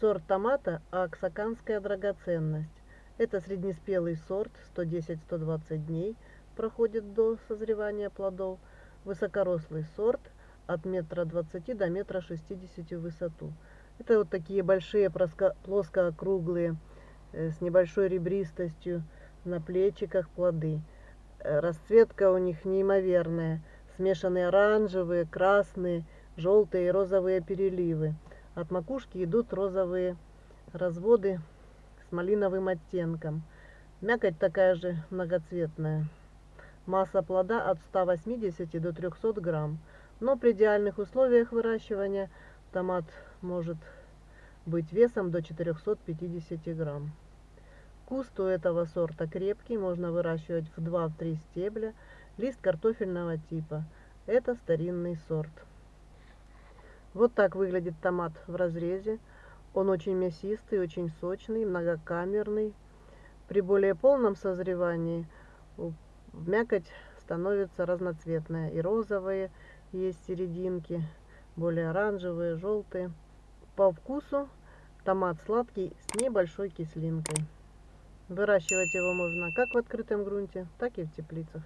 Сорт томата «Аксаканская драгоценность». Это среднеспелый сорт, 110-120 дней проходит до созревания плодов. Высокорослый сорт от метра 20 до метра 60 в высоту. Это вот такие большие плоско-округлые э, с небольшой ребристостью на плечиках плоды. Э, расцветка у них неимоверная. Смешанные оранжевые, красные, желтые и розовые переливы. От макушки идут розовые разводы с малиновым оттенком. Мякоть такая же многоцветная. Масса плода от 180 до 300 грамм. Но при идеальных условиях выращивания томат может быть весом до 450 грамм. Куст у этого сорта крепкий, можно выращивать в 2-3 стебля. Лист картофельного типа. Это старинный сорт. Вот так выглядит томат в разрезе. Он очень мясистый, очень сочный, многокамерный. При более полном созревании мякоть становится разноцветная. И розовые есть серединки, более оранжевые, желтые. По вкусу томат сладкий с небольшой кислинкой. Выращивать его можно как в открытом грунте, так и в теплицах.